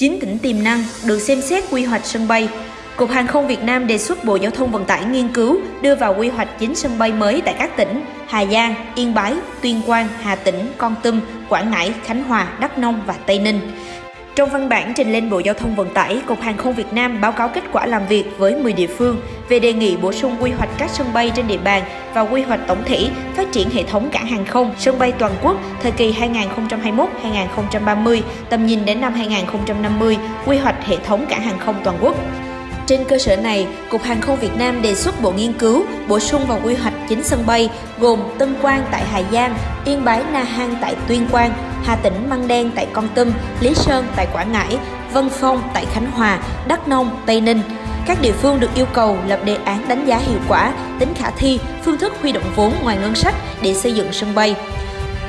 9 tỉnh tiềm năng được xem xét quy hoạch sân bay. Cục Hàng không Việt Nam đề xuất Bộ Giao thông Vận tải nghiên cứu đưa vào quy hoạch 9 sân bay mới tại các tỉnh Hà Giang, Yên Bái, Tuyên Quang, Hà Tĩnh, Con Tum, Quảng Ngãi, Khánh Hòa, Đắk Nông và Tây Ninh. Trong văn bản trình lên Bộ Giao thông Vận tải, Cục Hàng không Việt Nam báo cáo kết quả làm việc với 10 địa phương về đề nghị bổ sung quy hoạch các sân bay trên địa bàn và quy hoạch tổng thể phát triển hệ thống cảng hàng không, sân bay toàn quốc thời kỳ 2021-2030, tầm nhìn đến năm 2050, quy hoạch hệ thống cảng hàng không toàn quốc. Trên cơ sở này, Cục Hàng không Việt Nam đề xuất Bộ Nghiên cứu bổ sung vào quy hoạch 9 sân bay gồm Tân Quang tại Hà Giang, Yên Bái Na Hang tại Tuyên Quang, Hà Tĩnh Măng Đen tại Con Tum, Lý Sơn tại Quảng Ngãi, Vân Phong tại Khánh Hòa, Đắk Nông, Tây Ninh. Các địa phương được yêu cầu lập đề án đánh giá hiệu quả, tính khả thi, phương thức huy động vốn ngoài ngân sách để xây dựng sân bay.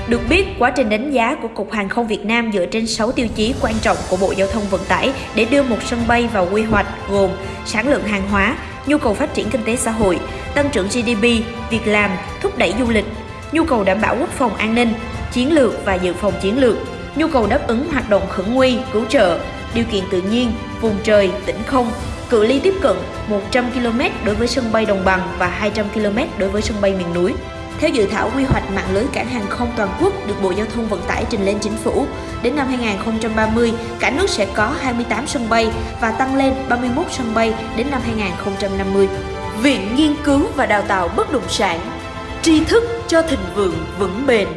Được biết, quá trình đánh giá của Cục Hàng không Việt Nam dựa trên 6 tiêu chí quan trọng của Bộ Giao thông Vận tải để đưa một sân bay vào quy hoạch gồm sản lượng hàng hóa, nhu cầu phát triển kinh tế xã hội, tăng trưởng GDP, việc làm, thúc đẩy du lịch, nhu cầu đảm bảo quốc phòng an ninh, chiến lược và dự phòng chiến lược, nhu cầu đáp ứng hoạt động khẩn nguy, cứu trợ, điều kiện tự nhiên, vùng trời, tỉnh không, cự ly tiếp cận 100 km đối với sân bay đồng bằng và 200 km đối với sân bay miền núi. Theo dự thảo quy hoạch mạng lưới cảng hàng không toàn quốc được Bộ Giao thông Vận tải trình lên chính phủ, đến năm 2030, cả nước sẽ có 28 sân bay và tăng lên 31 sân bay đến năm 2050. Viện Nghiên cứu và Đào tạo Bất động sản Tri thức cho thịnh vượng vững bền